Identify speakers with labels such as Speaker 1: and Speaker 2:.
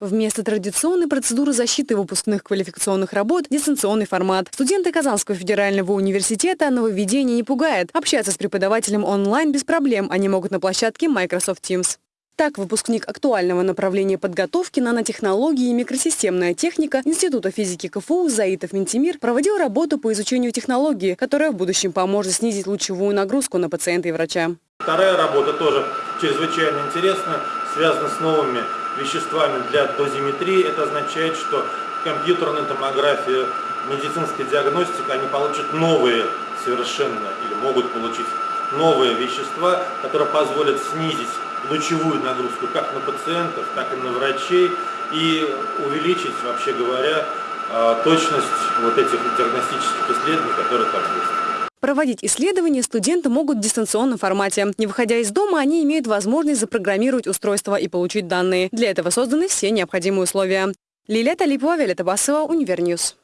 Speaker 1: Вместо традиционной процедуры защиты выпускных квалификационных работ – дистанционный формат. Студенты Казанского федерального университета нововведение не пугает. Общаться с преподавателем онлайн без проблем они могут на площадке Microsoft Teams. Так, выпускник актуального направления подготовки нанотехнологии и микросистемная техника Института физики КФУ Заитов Ментимир проводил работу по изучению технологии, которая в будущем поможет снизить лучевую нагрузку на пациента и врача.
Speaker 2: Вторая работа тоже чрезвычайно интересная, связана с новыми веществами для дозиметрии. Это означает, что компьютерная томография, медицинская диагностика, они получат новые совершенно, или могут получить новые вещества, которые позволят снизить лучевую нагрузку как на пациентов, так и на врачей и увеличить, вообще говоря, а, точность вот этих диагностических исследований, которые там есть.
Speaker 1: Проводить исследования студенты могут в дистанционном формате. Не выходя из дома, они имеют возможность запрограммировать устройство и получить данные. Для этого созданы все необходимые условия. Лилия Талипова, Виолетта Басова, Univer News.